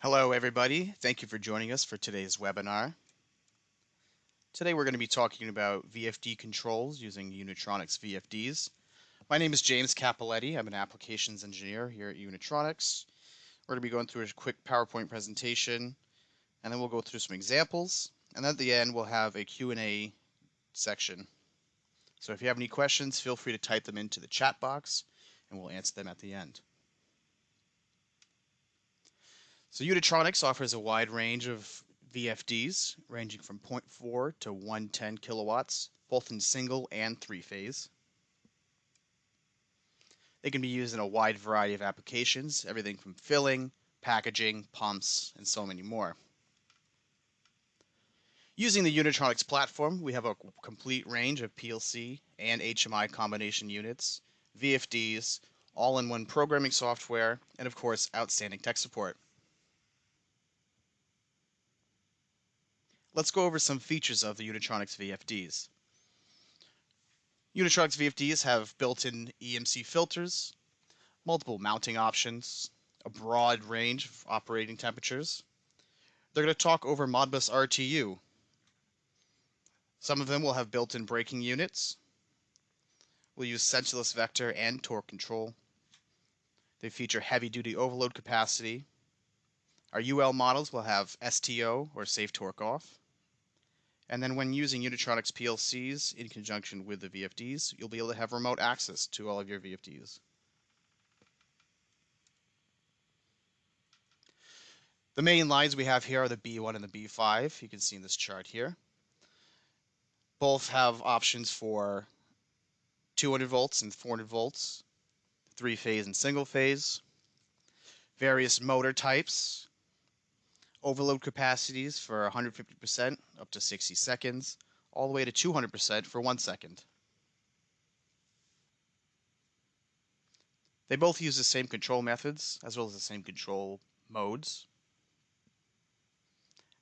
Hello everybody, thank you for joining us for today's webinar. Today we're going to be talking about VFD controls using Unitronics VFDs. My name is James Capoletti, I'm an applications engineer here at Unitronics. We're going to be going through a quick PowerPoint presentation and then we'll go through some examples and at the end we'll have a Q&A section. So if you have any questions, feel free to type them into the chat box and we'll answer them at the end. So Unitronics offers a wide range of VFDs ranging from 0.4 to 110 kilowatts, both in single and three phase. They can be used in a wide variety of applications, everything from filling, packaging, pumps, and so many more. Using the Unitronics platform, we have a complete range of PLC and HMI combination units, VFDs, all-in-one programming software, and of course, outstanding tech support. Let's go over some features of the Unitronics VFDs. Unitronics VFDs have built-in EMC filters, multiple mounting options, a broad range of operating temperatures. They're going to talk over Modbus RTU. Some of them will have built-in braking units. We'll use sensorless vector and torque control. They feature heavy-duty overload capacity. Our UL models will have STO or safe torque off. And then when using Unitronics PLCs in conjunction with the VFDs, you'll be able to have remote access to all of your VFDs. The main lines we have here are the B1 and the B5. You can see in this chart here. Both have options for 200 volts and 400 volts, three phase and single phase, various motor types, overload capacities for 150% up to 60 seconds, all the way to 200% for one second. They both use the same control methods as well as the same control modes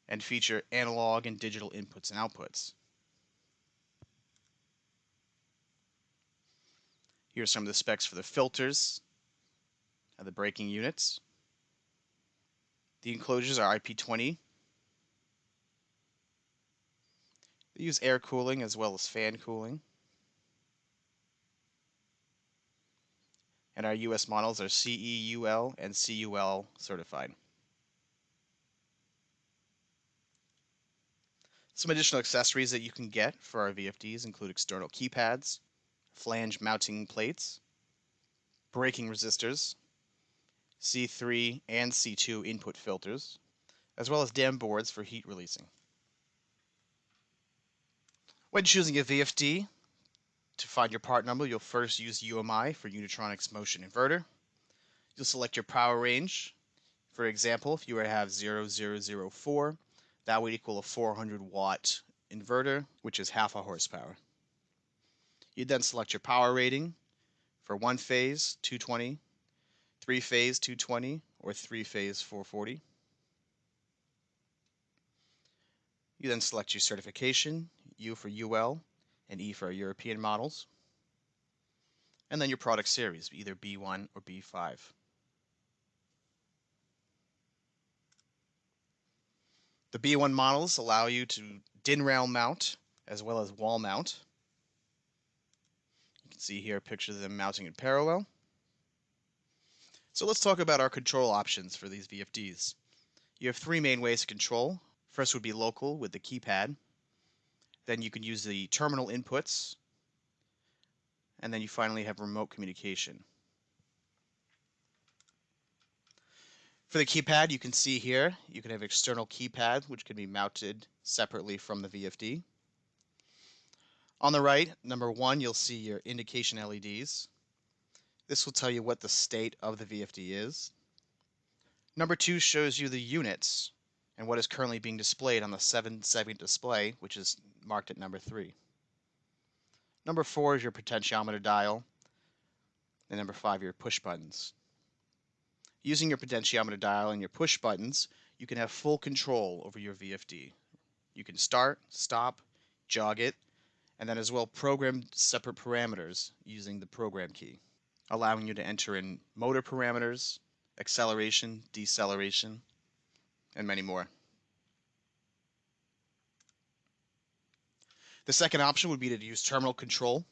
and feature analog and digital inputs and outputs. Here are some of the specs for the filters and the braking units. The enclosures are IP20. They use air cooling as well as fan cooling. And our US models are CEUL and CUL certified. Some additional accessories that you can get for our VFDs include external keypads, flange mounting plates, braking resistors, C3 and C2 input filters, as well as DAM boards for heat releasing. When choosing a VFD, to find your part number, you'll first use UMI for Unitronics Motion Inverter. You'll select your power range. For example, if you were to have 0004, that would equal a 400 watt inverter, which is half a horsepower. You'd then select your power rating for one phase, 220, three phase 220 or three phase 440. You then select your certification, U for UL and E for European models. And then your product series, either B1 or B5. The B1 models allow you to DIN rail mount as well as wall mount. You can see here a picture of them mounting in parallel. So let's talk about our control options for these VFDs. You have three main ways to control. First would be local with the keypad. Then you can use the terminal inputs. And then you finally have remote communication. For the keypad, you can see here, you can have external keypad, which can be mounted separately from the VFD. On the right, number one, you'll see your indication LEDs. This will tell you what the state of the VFD is. Number two shows you the units and what is currently being displayed on the 7 segment display, which is marked at number three. Number four is your potentiometer dial, and number five, your push buttons. Using your potentiometer dial and your push buttons, you can have full control over your VFD. You can start, stop, jog it, and then as well program separate parameters using the program key allowing you to enter in motor parameters, acceleration, deceleration, and many more. The second option would be to use terminal control.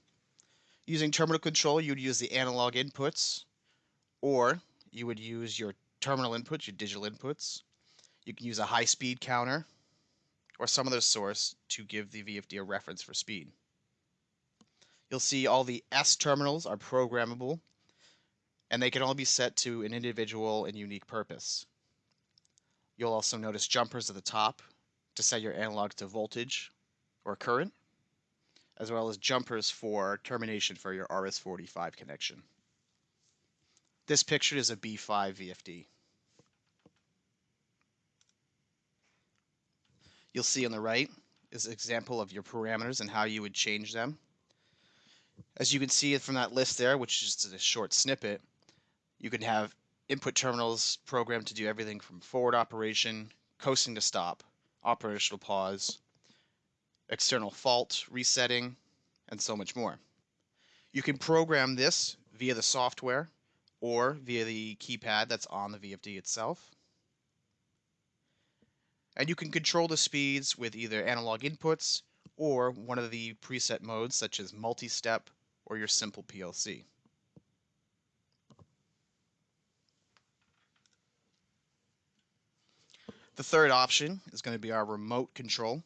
Using terminal control, you would use the analog inputs, or you would use your terminal inputs, your digital inputs. You can use a high speed counter or some other source to give the VFD a reference for speed. You'll see all the S terminals are programmable and they can all be set to an individual and unique purpose. You'll also notice jumpers at the top to set your analog to voltage or current, as well as jumpers for termination for your RS-45 connection. This picture is a B5 VFD. You'll see on the right is an example of your parameters and how you would change them. As you can see from that list there, which is just a short snippet, you can have input terminals programmed to do everything from forward operation, coasting to stop, operational pause, external fault resetting, and so much more. You can program this via the software or via the keypad that's on the VFD itself. And you can control the speeds with either analog inputs or one of the preset modes such as multi-step or your simple PLC. The third option is going to be our remote control.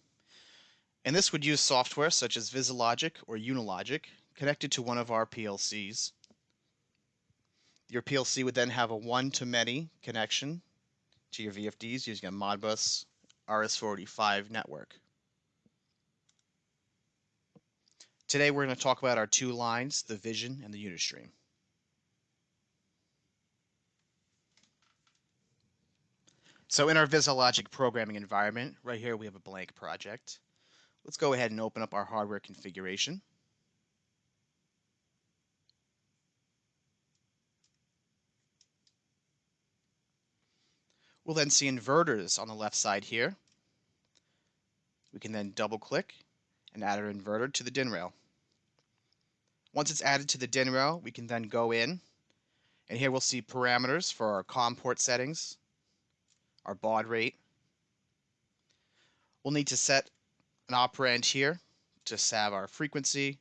And this would use software such as VisiLogic or Unilogic connected to one of our PLCs. Your PLC would then have a one-to-many connection to your VFDs using a Modbus RS-485 network. Today we're going to talk about our two lines, the Vision and the Unistream. So in our VisiLogic programming environment, right here we have a blank project. Let's go ahead and open up our hardware configuration. We'll then see inverters on the left side here. We can then double click and add our inverter to the DIN rail. Once it's added to the DIN rail, we can then go in and here we'll see parameters for our COM port settings, our baud rate. We'll need to set an operand here to have our frequency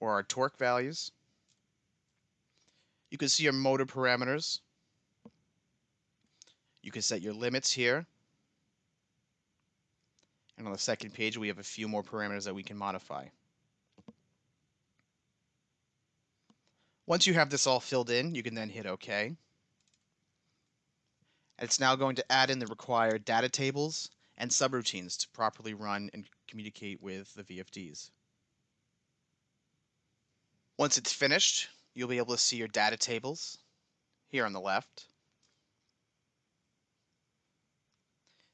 or our torque values. You can see your motor parameters you can set your limits here. And on the second page, we have a few more parameters that we can modify. Once you have this all filled in, you can then hit OK. And it's now going to add in the required data tables and subroutines to properly run and communicate with the VFDs. Once it's finished, you'll be able to see your data tables here on the left.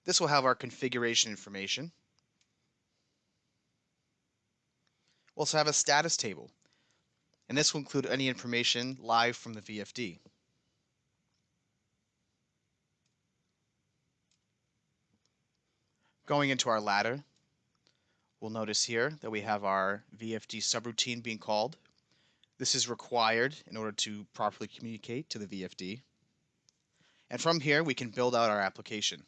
This will have our configuration information. We'll also have a status table, and this will include any information live from the VFD. Going into our ladder, we'll notice here that we have our VFD subroutine being called. This is required in order to properly communicate to the VFD. And from here, we can build out our application.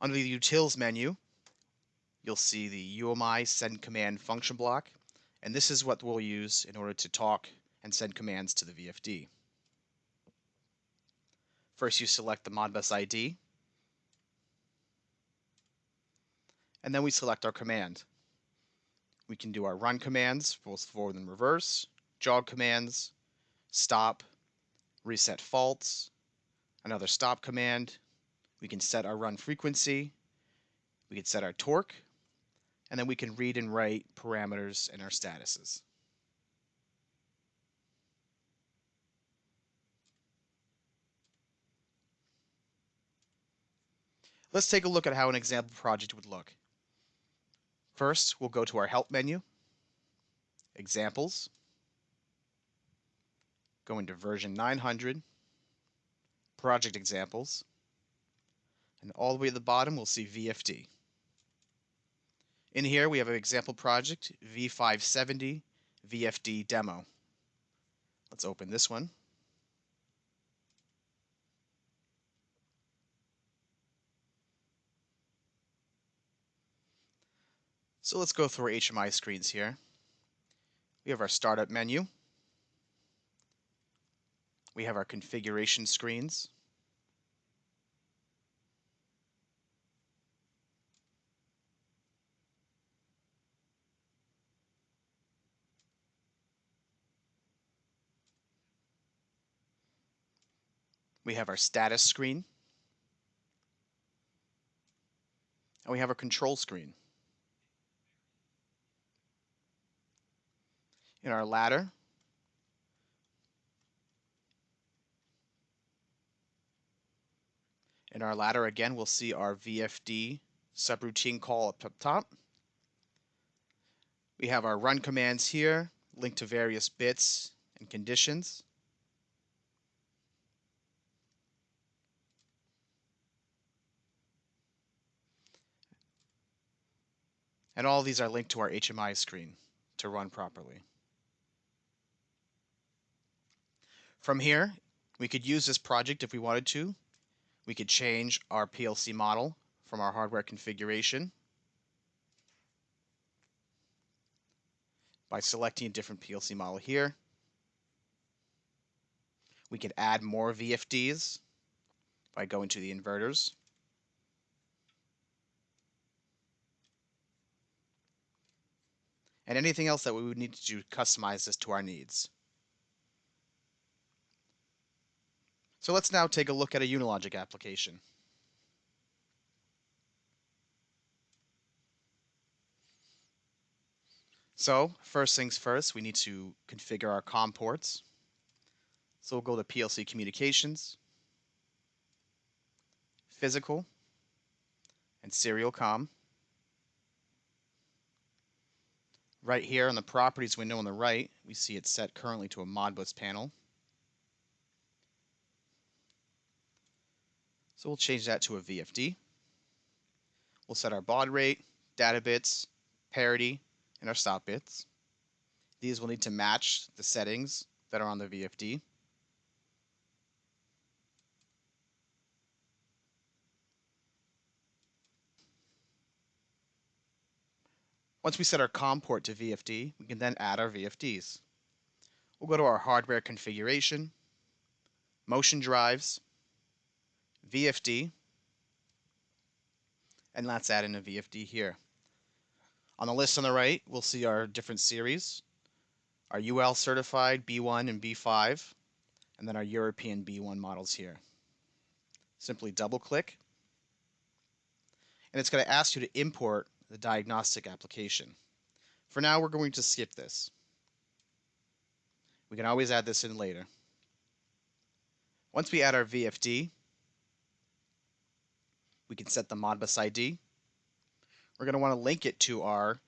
Under the Utils menu, you'll see the UMI send command function block, and this is what we'll use in order to talk and send commands to the VFD. First, you select the Modbus ID, and then we select our command. We can do our run commands, both forward and reverse, jog commands, stop, reset faults, another stop command, we can set our run frequency, we can set our torque, and then we can read and write parameters and our statuses. Let's take a look at how an example project would look. First, we'll go to our Help menu, Examples, go into version 900, Project Examples, and all the way at the bottom, we'll see VFD. In here, we have an example project, V570 VFD demo. Let's open this one. So let's go through our HMI screens here. We have our startup menu. We have our configuration screens. We have our status screen. And we have our control screen. In our ladder, in our ladder again, we'll see our VFD subroutine call up top. We have our run commands here, linked to various bits and conditions. And all these are linked to our HMI screen to run properly. From here, we could use this project if we wanted to. We could change our PLC model from our hardware configuration by selecting a different PLC model here. We could add more VFDs by going to the inverters. And anything else that we would need to do customize this to our needs. So let's now take a look at a Unilogic application. So first things first, we need to configure our COM ports. So we'll go to PLC communications, physical, and serial COM. Right here on the properties window on the right, we see it's set currently to a Modbus panel. So we'll change that to a VFD. We'll set our baud rate, data bits, parity, and our stop bits. These will need to match the settings that are on the VFD. Once we set our COM port to VFD, we can then add our VFDs. We'll go to our hardware configuration, motion drives, VFD, and let's add in a VFD here. On the list on the right, we'll see our different series, our UL certified B1 and B5, and then our European B1 models here. Simply double click, and it's going to ask you to import the diagnostic application. For now, we're going to skip this. We can always add this in later. Once we add our VFD, we can set the Modbus ID. We're going to want to link it to our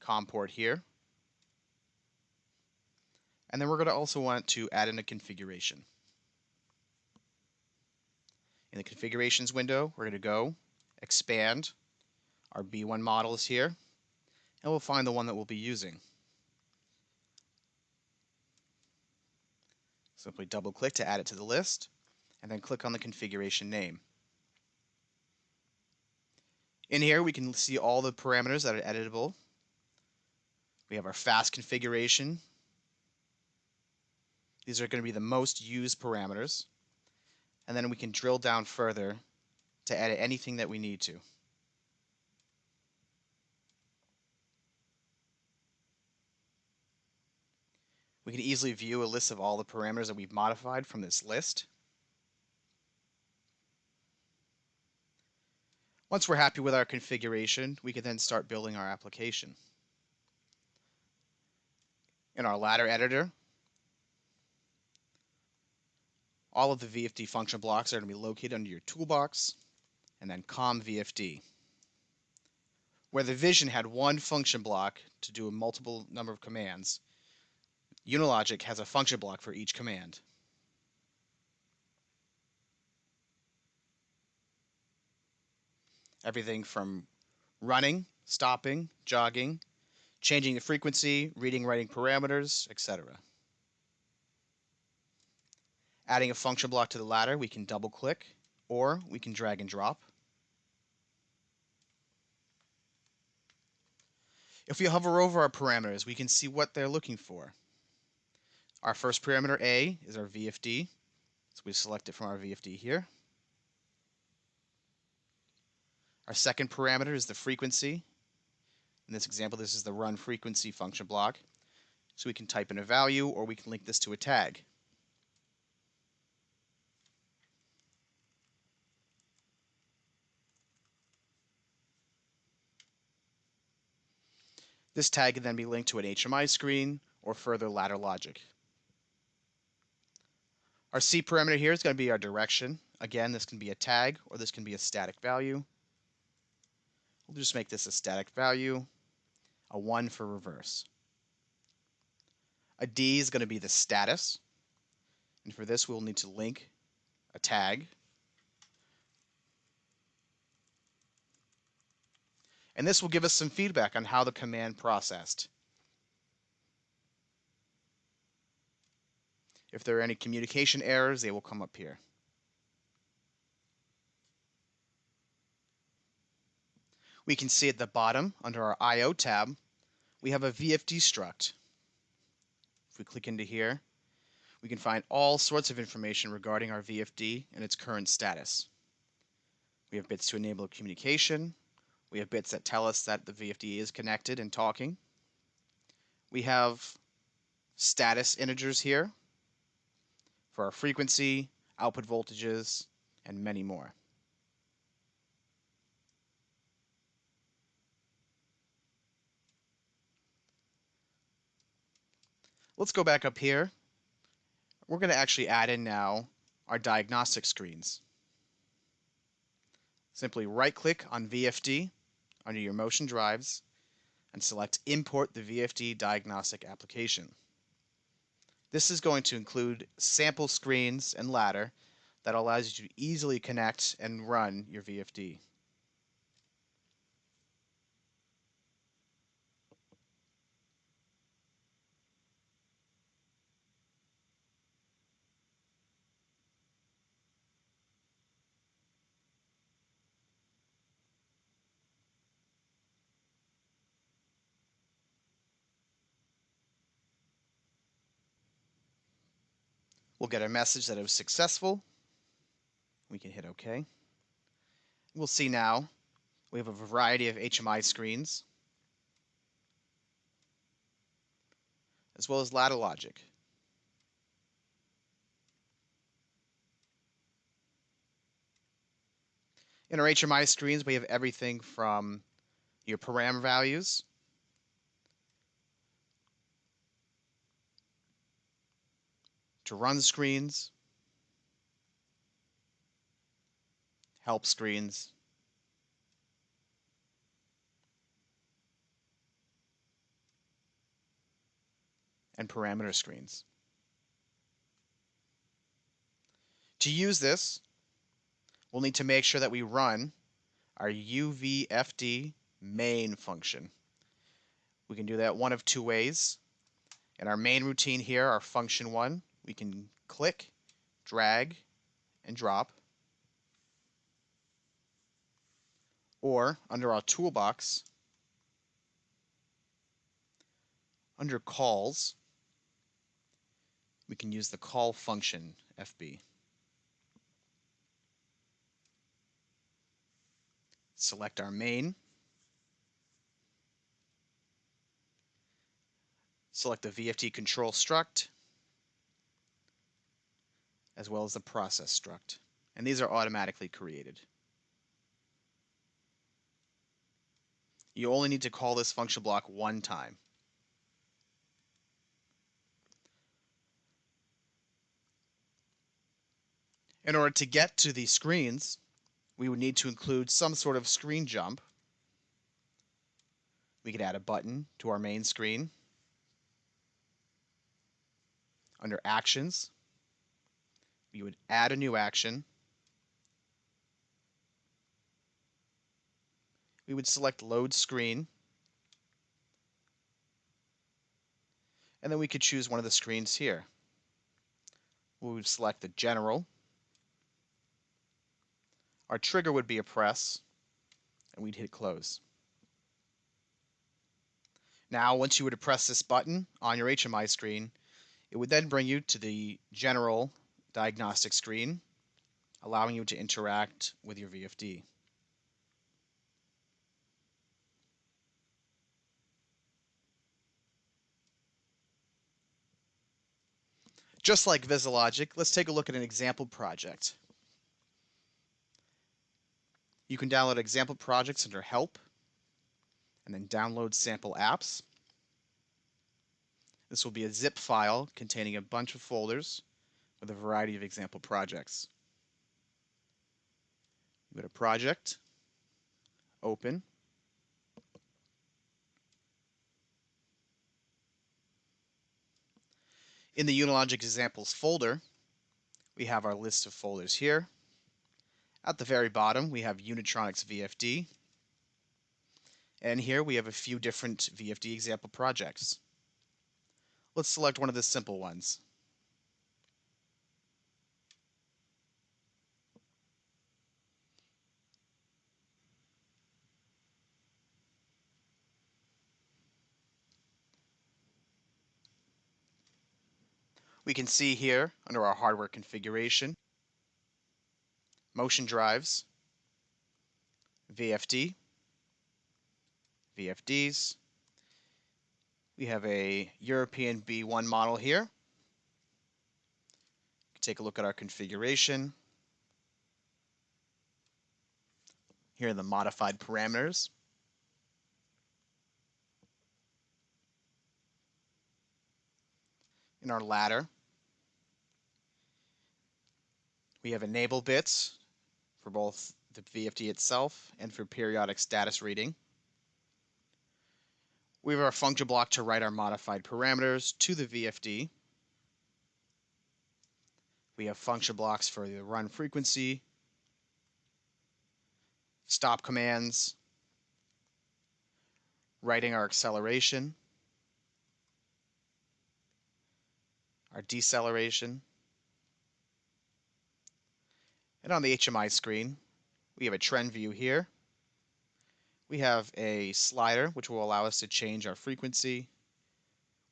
COM port here. And then we're going to also want to add in a configuration. In the configurations window, we're going to go expand our B1 model is here, and we'll find the one that we'll be using. Simply double click to add it to the list, and then click on the configuration name. In here, we can see all the parameters that are editable. We have our fast configuration. These are going to be the most used parameters. And then we can drill down further to edit anything that we need to. We can easily view a list of all the parameters that we've modified from this list. Once we're happy with our configuration, we can then start building our application. In our ladder editor, all of the VFD function blocks are going to be located under your toolbox and then COM VFD. Where the Vision had one function block to do a multiple number of commands, Unilogic has a function block for each command. Everything from running, stopping, jogging, changing the frequency, reading, writing parameters, etc. Adding a function block to the ladder, we can double click or we can drag and drop. If we hover over our parameters, we can see what they're looking for. Our first parameter A is our VFD. So we select it from our VFD here. Our second parameter is the frequency. In this example, this is the run frequency function block. So we can type in a value or we can link this to a tag. This tag can then be linked to an HMI screen or further ladder logic. Our C parameter here is going to be our direction. Again, this can be a tag or this can be a static value. We'll just make this a static value, a 1 for reverse. A D is going to be the status. And for this, we'll need to link a tag. And this will give us some feedback on how the command processed. If there are any communication errors, they will come up here. We can see at the bottom, under our I.O. tab, we have a VFD struct. If we click into here, we can find all sorts of information regarding our VFD and its current status. We have bits to enable communication. We have bits that tell us that the VFD is connected and talking. We have status integers here for our frequency, output voltages, and many more. Let's go back up here. We're going to actually add in now our diagnostic screens. Simply right click on VFD under your motion drives and select import the VFD diagnostic application. This is going to include sample screens and ladder that allows you to easily connect and run your VFD. We'll get a message that it was successful. We can hit OK. We'll see now we have a variety of HMI screens as well as ladder logic. In our HMI screens, we have everything from your param values to run screens, help screens, and parameter screens. To use this, we'll need to make sure that we run our UVFD main function. We can do that one of two ways. In our main routine here, our function one, we can click, drag, and drop. Or under our toolbox, under calls, we can use the call function FB. Select our main. Select the VFD control struct as well as the process struct. And these are automatically created. You only need to call this function block one time. In order to get to these screens, we would need to include some sort of screen jump. We could add a button to our main screen. Under Actions, we would add a new action. We would select load screen. And then we could choose one of the screens here. We would select the general. Our trigger would be a press, and we'd hit close. Now, once you were to press this button on your HMI screen, it would then bring you to the general diagnostic screen, allowing you to interact with your VFD. Just like VisiLogic, let's take a look at an example project. You can download example projects under Help, and then download sample apps. This will be a zip file containing a bunch of folders with a variety of example projects. Go to Project, Open, In the Unilogic examples folder, we have our list of folders here. At the very bottom, we have Unitronics VFD. And here we have a few different VFD example projects. Let's select one of the simple ones. We can see here under our hardware configuration, motion drives, VFD, VFDs. We have a European B1 model here. Take a look at our configuration. Here are the modified parameters. In our ladder, We have enable bits for both the VFD itself and for periodic status reading. We have our function block to write our modified parameters to the VFD. We have function blocks for the run frequency, stop commands, writing our acceleration, our deceleration, and on the HMI screen, we have a trend view here. We have a slider which will allow us to change our frequency.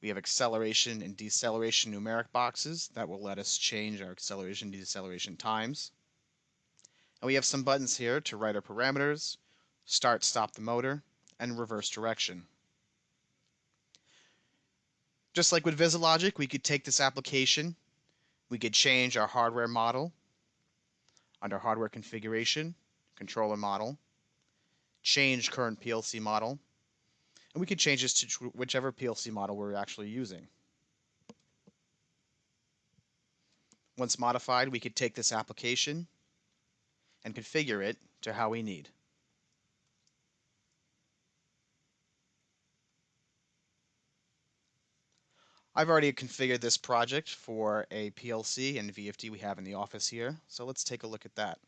We have acceleration and deceleration numeric boxes that will let us change our acceleration and deceleration times. And we have some buttons here to write our parameters, start, stop the motor, and reverse direction. Just like with VisiLogic, we could take this application, we could change our hardware model, under hardware configuration, controller model, change current PLC model, and we can change this to whichever PLC model we're actually using. Once modified, we could take this application and configure it to how we need. I've already configured this project for a PLC and VFD we have in the office here, so let's take a look at that.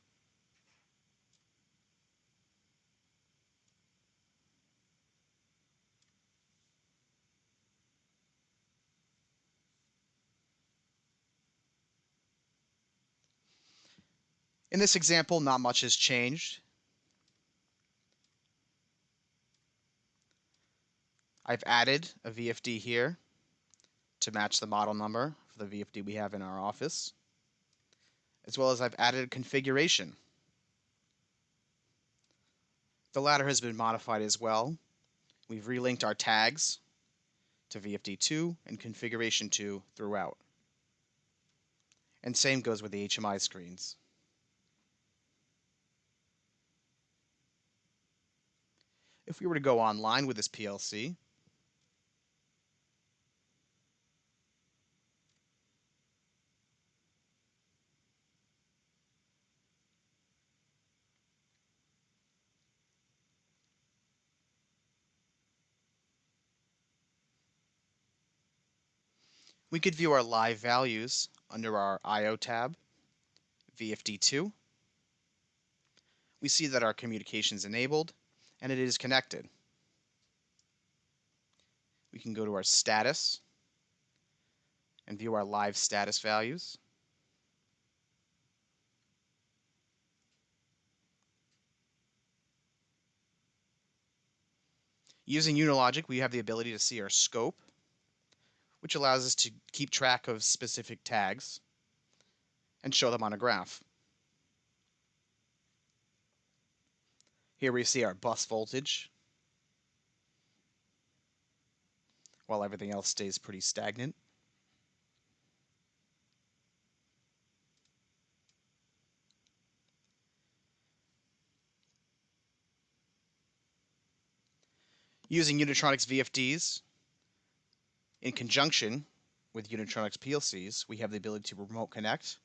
In this example, not much has changed. I've added a VFD here to match the model number for the VFD we have in our office, as well as I've added a configuration. The ladder has been modified as well. We've relinked our tags to VFD2 and configuration 2 throughout. And same goes with the HMI screens. If we were to go online with this PLC, We could view our live values under our I.O. tab, VFD2. We see that our communication is enabled and it is connected. We can go to our status and view our live status values. Using Unilogic, we have the ability to see our scope, which allows us to keep track of specific tags and show them on a graph. Here we see our bus voltage, while everything else stays pretty stagnant. Using Unitronics VFDs in conjunction with Unitronics PLCs, we have the ability to remote connect.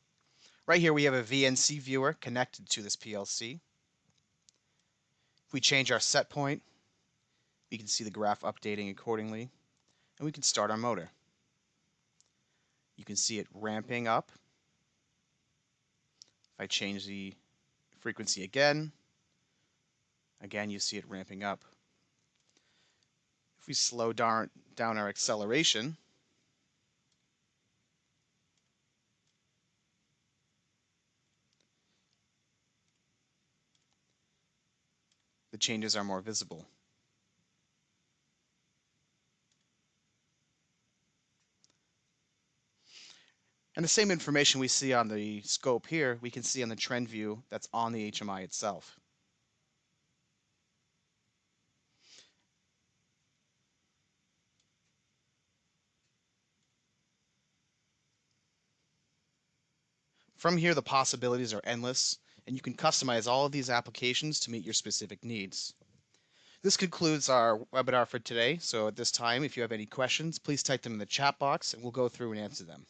Right here we have a VNC viewer connected to this PLC. If we change our set point, we can see the graph updating accordingly, and we can start our motor. You can see it ramping up. If I change the frequency again, again you see it ramping up. If we slow down, down our acceleration, the changes are more visible. And the same information we see on the scope here, we can see on the trend view that's on the HMI itself. From here, the possibilities are endless, and you can customize all of these applications to meet your specific needs. This concludes our webinar for today. So at this time, if you have any questions, please type them in the chat box and we'll go through and answer them.